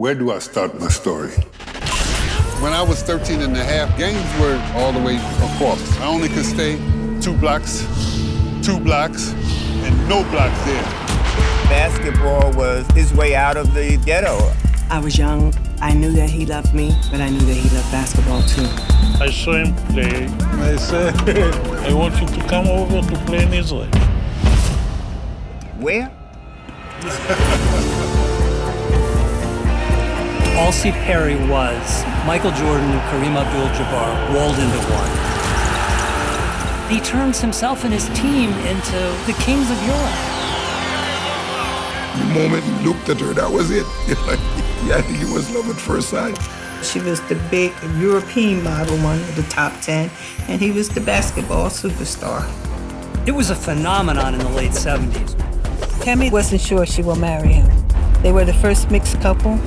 Where do I start my story? When I was 13 and a half, games were all the way across. I only could stay two blocks, two blocks, and no blocks there. Basketball was his way out of the ghetto. I was young. I knew that he loved me, but I knew that he loved basketball too. I saw him play. I said, I want you to come over to play in Israel. Where? Aulcie Perry was Michael Jordan and Kareem Abdul-Jabbar rolled into one. He turns himself and his team into the kings of Europe. The moment he looked at her, that was it. yeah, I think it was love at first sight. She was the big European model, one of the top 10, and he was the basketball superstar. It was a phenomenon in the late 70s. Tami wasn't sure she would marry him. They were the first mixed couple.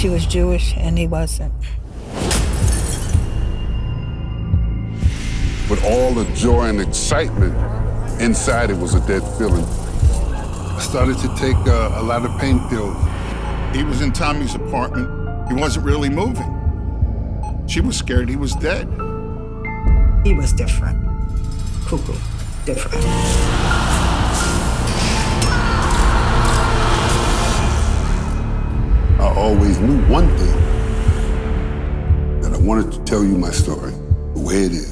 She was Jewish and he wasn't. With all the joy and excitement, inside it was a dead feeling. I started to take uh, a lot of pain pills. He was in Tami's apartment. He wasn't really moving. She was scared he was dead. He was different. Cuckoo, different. Knew one thing, that I wanted to tell you my story, the way it is.